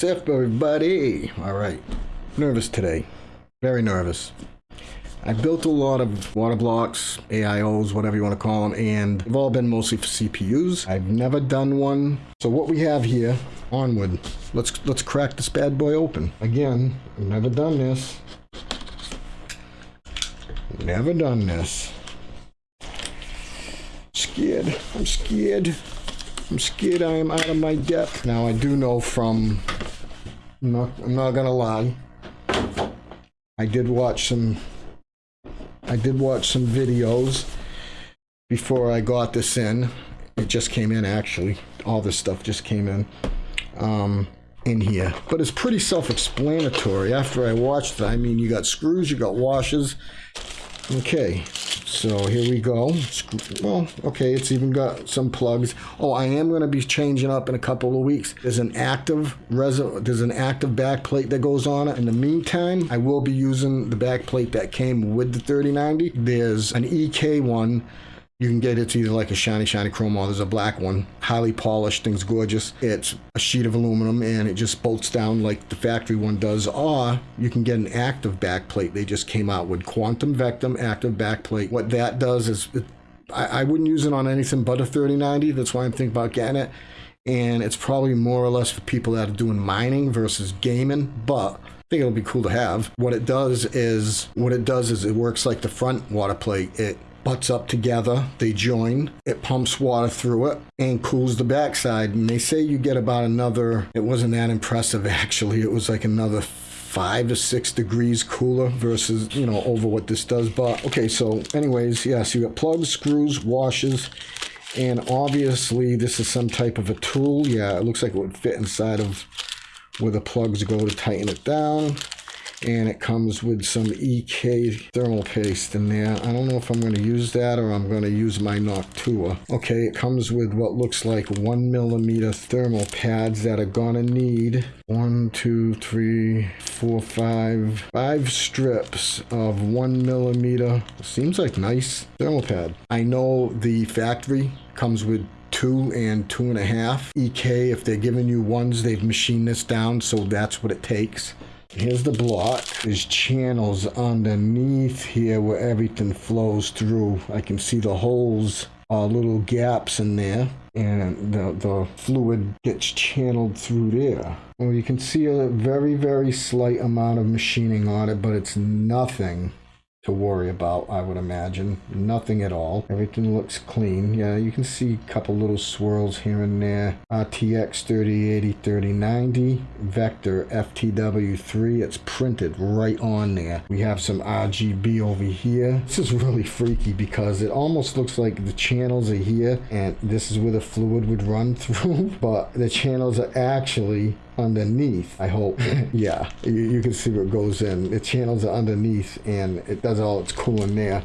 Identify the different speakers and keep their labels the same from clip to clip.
Speaker 1: What's up, everybody? All right. Nervous today. Very nervous. I built a lot of water blocks, AIOs, whatever you want to call them, and they've all been mostly for CPUs. I've never done one. So what we have here, onward. Let's let's crack this bad boy open. Again, I've never done this. Never done this. Scared. I'm scared. I'm scared I am out of my depth. Now I do know from I'm not I'm not gonna lie. I did watch some I did watch some videos before I got this in. It just came in actually. All this stuff just came in. Um in here. But it's pretty self-explanatory. After I watched it, I mean you got screws, you got washers. Okay, so here we go. Well, okay, it's even got some plugs. Oh, I am going to be changing up in a couple of weeks. There's an active resin. There's an active back plate that goes on it. In the meantime, I will be using the back plate that came with the 3090. There's an EK one you can get it's either like a shiny, shiny chrome or there's a black one. Highly polished, thing's gorgeous. It's a sheet of aluminum and it just bolts down like the factory one does. Or you can get an active backplate. They just came out with Quantum Vector active backplate. What that does is, it, I, I wouldn't use it on anything but a 3090. That's why I'm thinking about getting it. And it's probably more or less for people that are doing mining versus gaming. But I think it'll be cool to have. What it does is, what it does is it works like the front water plate. It butts up together, they join, it pumps water through it and cools the backside. And they say you get about another, it wasn't that impressive actually, it was like another five to six degrees cooler versus, you know, over what this does. But okay, so anyways, yeah, so you got plugs, screws, washers, and obviously this is some type of a tool. Yeah, it looks like it would fit inside of where the plugs go to tighten it down and it comes with some EK thermal paste in there. I don't know if I'm going to use that or I'm going to use my Noctua. Okay, it comes with what looks like one millimeter thermal pads that are going to need one, two, three, four, five, five strips of one millimeter. Seems like nice thermal pad. I know the factory comes with two and two and a half EK. If they're giving you ones, they've machined this down, so that's what it takes. Here's the block. There's channels underneath here where everything flows through. I can see the holes, uh, little gaps in there. And the, the fluid gets channeled through there. Well, you can see a very, very slight amount of machining on it, but it's nothing to worry about, I would imagine. Nothing at all. Everything looks clean. Yeah, you can see a couple little swirls here and there. Uh, RTX 3080, 3090, Vector FTW3. It's printed right on there. We have some RGB over here. This is really freaky because it almost looks like the channels are here and this is where the fluid would run through, but the channels are actually underneath, I hope. yeah, you, you, can see what goes in. The channels are underneath and it does all its cooling there.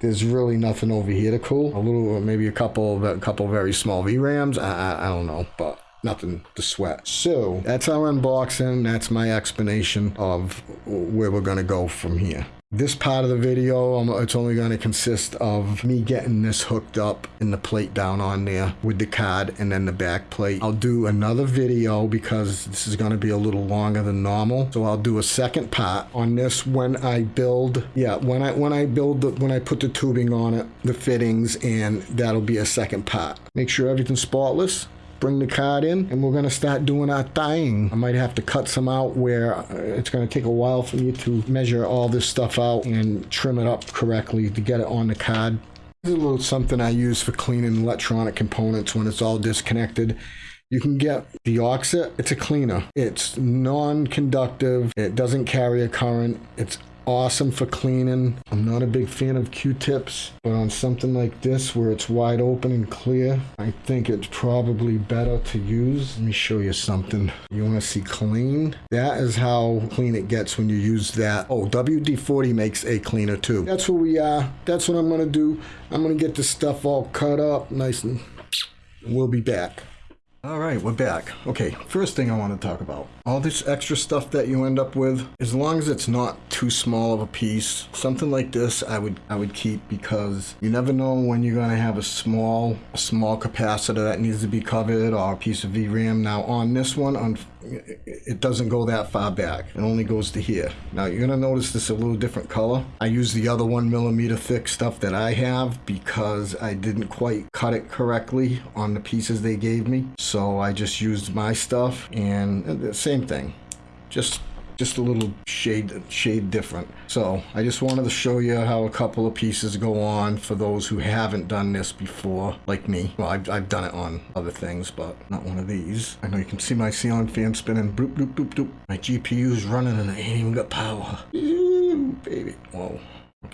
Speaker 1: There's really nothing over here to cool. A little, maybe a couple, a couple very small VRAMs. I, I, I don't know, but nothing to sweat. So that's our unboxing. That's my explanation of where we're going to go from here. This part of the video, um, it's only going to consist of me getting this hooked up in the plate down on there with the card and then the back plate. I'll do another video because this is going to be a little longer than normal. So I'll do a second part on this when I build, yeah, when I when I build, the, when I put the tubing on it, the fittings, and that'll be a second part. Make sure everything's spotless bring the card in and we're going to start doing our thing. I might have to cut some out where uh, it's going to take a while for me to measure all this stuff out and trim it up correctly to get it on the card. This is a little something I use for cleaning electronic components when it's all disconnected. You can get the Deoxit. It's a cleaner. It's non-conductive. It doesn't carry a current. It's awesome for cleaning. I'm not a big fan of Q-tips, but on something like this where it's wide open and clear, I think it's probably better to use. Let me show you something. You want to see clean? That is how clean it gets when you use that. Oh, WD-40 makes a cleaner too. That's what we are. That's what I'm going to do. I'm going to get this stuff all cut up nice and we'll be back. All right, we're back. Okay, first thing I want to talk about. All this extra stuff that you end up with, as long as it's not too small of a piece, something like this I would I would keep because you never know when you're going to have a small a small capacitor that needs to be covered or a piece of VRAM. Now on this one, on it doesn't go that far back. It only goes to here. Now you're gonna notice this a little different color. I use the other one millimeter thick stuff that I have because I didn't quite cut it correctly on the pieces they gave me. So I just used my stuff and uh, the same thing. Just just a little shade shade different. So I just wanted to show you how a couple of pieces go on for those who haven't done this before, like me. Well, I've, I've done it on other things, but not one of these. I know you can see my ceiling fan spinning. Bloop, bloop, bloop, bloop. My GPU's running and I ain't even got power. Ooh, baby. Whoa.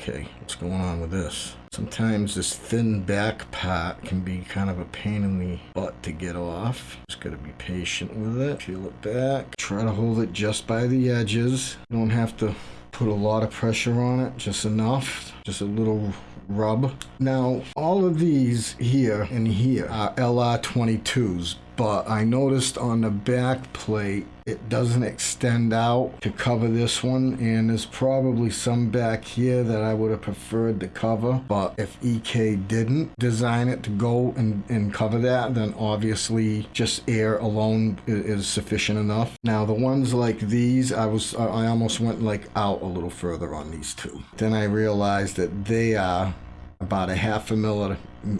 Speaker 1: Okay, what's going on with this? Sometimes this thin back part can be kind of a pain in the butt to get off. Just gotta be patient with it. Peel it back. Try to hold it just by the edges. You don't have to put a lot of pressure on it, just enough. Just a little rub. Now, all of these here and here are LR22s, but I noticed on the back plate it doesn't extend out to cover this one and there's probably some back here that I would have preferred to cover but if EK didn't design it to go and, and cover that then obviously just air alone is, sufficient enough. Now the ones like these I was I almost went like out a little further on these two. Then I realized that they are about a half a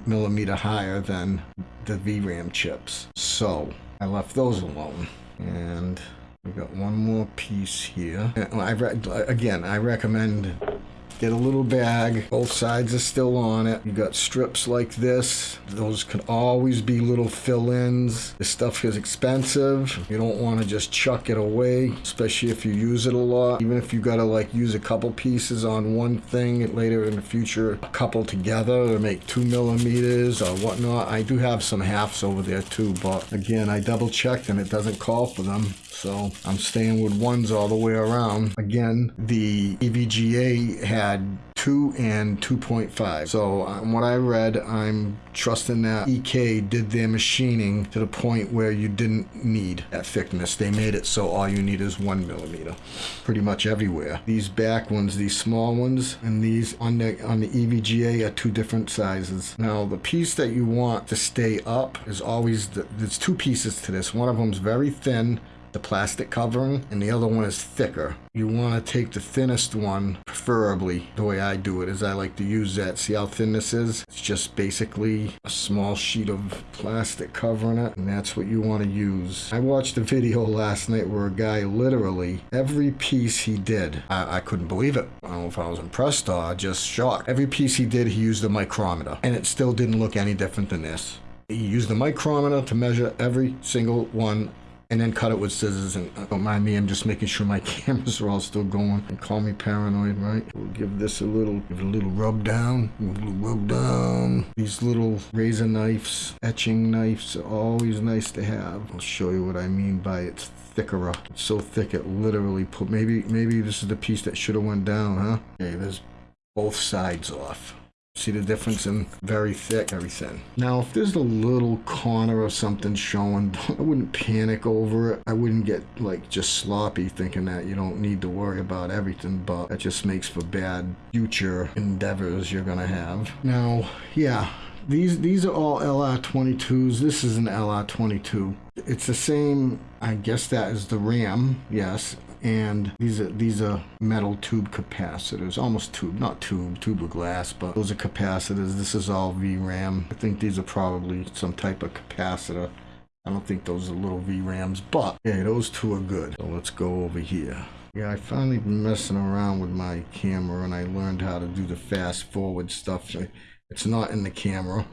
Speaker 1: millimeter higher than the VRAM chips. So I left those alone. And we got one more piece here. I again, I recommend Get a little bag. Both sides are still on it. You got strips like this. Those could always be little fill-ins. This stuff is expensive. You don't want to just chuck it away, especially if you use it a lot. Even if you got to like use a couple pieces on one thing later in the future, a couple together to make two millimeters or whatnot. I do have some halves over there too, but again, I double checked and it doesn't call for them. So I'm staying with ones all the way around. Again, the EVGA had 2 and 2.5. So um, what I read, I'm trusting that EK did their machining to the point where you didn't need that thickness. They made it so all you need is one millimeter, pretty much everywhere. These back ones, these small ones, and these on the on the EVGA are two different sizes. Now the piece that you want to stay up is always the, there's two pieces to this. One of them's very thin the plastic covering, and the other one is thicker. You want to take the thinnest one, preferably. The way I do it is I like to use that. See how thin this is? It's just basically a small sheet of plastic covering it, and that's what you want to use. I watched a video last night where a guy literally, every piece he did, I, I couldn't believe it. I don't know if I was impressed or just shocked. Every piece he did, he used a micrometer, and it still didn't look any different than this. He used the micrometer to measure every single one and then cut it with scissors. And uh, don't mind me, I'm just making sure my cameras are all still going. And call me paranoid, right? We'll give this a little, give it a little rub down, a little rub down. These little razor knives, etching knives are always nice to have. I'll show you what I mean by it's thicker. It's so thick it literally put, maybe, maybe this is the piece that should have went down, huh? Okay, there's both sides off. See the difference in very thick, very thin. Now, if there's a little corner or something showing, I wouldn't panic over it. I wouldn't get like just sloppy thinking that you don't need to worry about everything, but it just makes for bad future endeavors you're gonna have. Now, yeah, these these are all LR22s. This is an LR22. It's the same, I guess that is the RAM, yes, and these are these are metal tube capacitors almost tube not tube tube of glass but those are capacitors. This is all VRAM I think these are probably some type of capacitor. I don't think those are little VRAMs but yeah those two are good. So let's go over here. Yeah, I finally been messing around with my camera and I learned how to do the fast forward stuff. It's not in the camera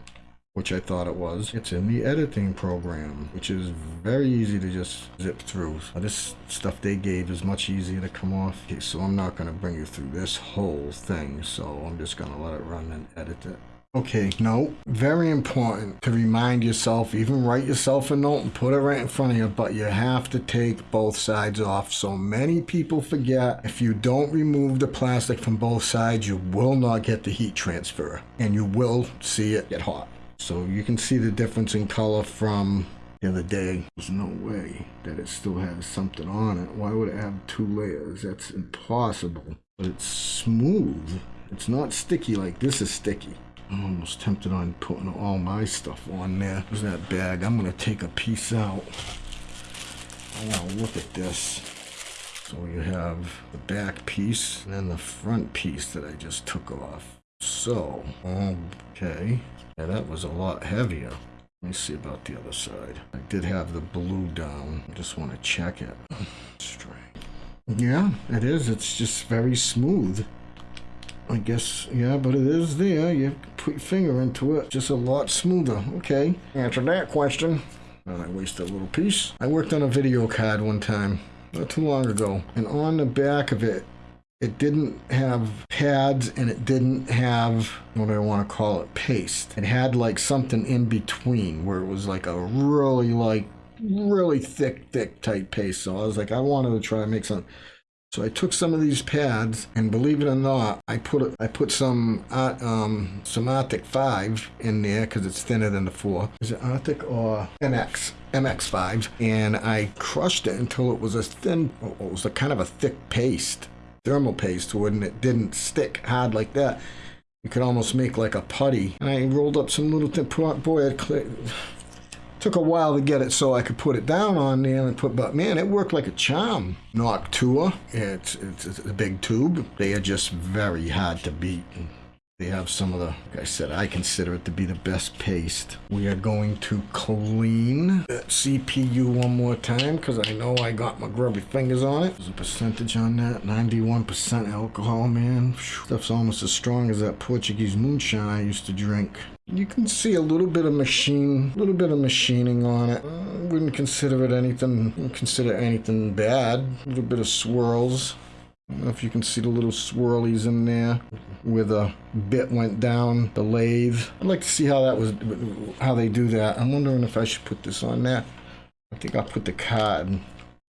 Speaker 1: which I thought it was. It's in the editing program, which is very easy to just zip through. So this stuff they gave is much easier to come off. Okay, so I'm not going to bring you through this whole thing, so I'm just going to let it run and edit it. Okay, no, very important to remind yourself, even write yourself a note and put it right in front of you, but you have to take both sides off. So many people forget if you don't remove the plastic from both sides, you will not get the heat transfer and you will see it get hot. So you can see the difference in color from the other day. There's no way that it still has something on it. Why would it have two layers? That's impossible. But it's smooth. It's not sticky like this is sticky. I'm almost tempted on putting all my stuff on there. There's that bag. I'm going to take a piece out. I want to look at this. So you have the back piece and then the front piece that I just took off. So, okay. Yeah, that was a lot heavier. Let me see about the other side. I did have the blue down. I just want to check it. Straight. Yeah, it is. It's just very smooth. I guess, yeah, but it is there. You put your finger into it. Just a lot smoother. Okay. Answer that question. I wasted a little piece. I worked on a video card one time, not too long ago, and on the back of it, it didn't have pads and it didn't have what do I want to call it paste. It had like something in between where it was like a really like really thick, thick, tight paste. So I was like, I wanted to try to make some. So I took some of these pads, and believe it or not, I put I put some uh, um, some Arctic Five in there because it's thinner than the four. Is it Arctic or MX? MX five, and I crushed it until it was a thin, it was a kind of a thick paste, thermal paste, when it didn't stick hard like that. You could almost make like a putty. And I rolled up some little thin, boy, it Took a while to get it so I could put it down on there and put, but man, it worked like a charm. Noctua, it's, it's, it's a big tube. They are just very hard to beat. They have some of the, like I said, I consider it to be the best paste. We are going to clean that CPU one more time because I know I got my grubby fingers on it. There's a percentage on that, 91% alcohol, man. Stuff's almost as strong as that Portuguese moonshine I used to drink. You can see a little bit of machine, a little bit of machining on it. I wouldn't consider it anything, consider anything bad. A little bit of swirls. Know if you can see the little swirlies in there where the bit went down the lathe. I'd like to see how that was, how they do that. I'm wondering if I should put this on there. I think I'll put the card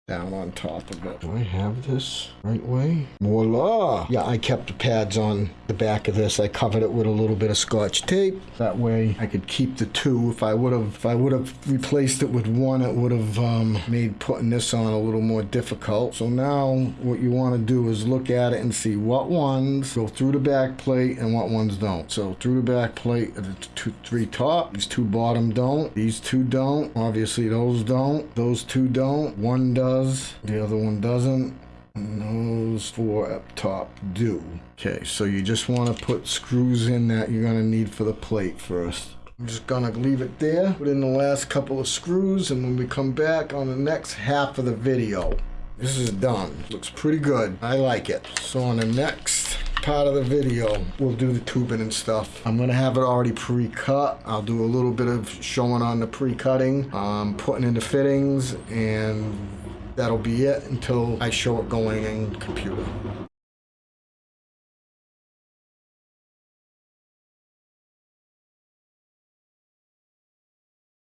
Speaker 1: down on top of it. Do I have this right way? Voila! Yeah, I kept the pads on the back of this. I covered it with a little bit of scotch tape. That way I could keep the two. If I would have if I would have replaced it with one, it would have um, made putting this on a little more difficult. So now what you want to do is look at it and see what ones go through the back plate and what ones don't. So through the back plate, the two, three top, these two bottom don't, these two don't. Obviously those don't, those two don't, one does the other one doesn't, those four up top do. Okay, so you just want to put screws in that you're going to need for the plate first. I'm just gonna leave it there, put in the last couple of screws, and when we come back on the next half of the video, this is done. Looks pretty good. I like it. So on the next part of the video, we'll do the tubing and stuff. I'm gonna have it already pre-cut. I'll do a little bit of showing on the pre-cutting, um, putting in the fittings, and that'll be it until I show it going in computer.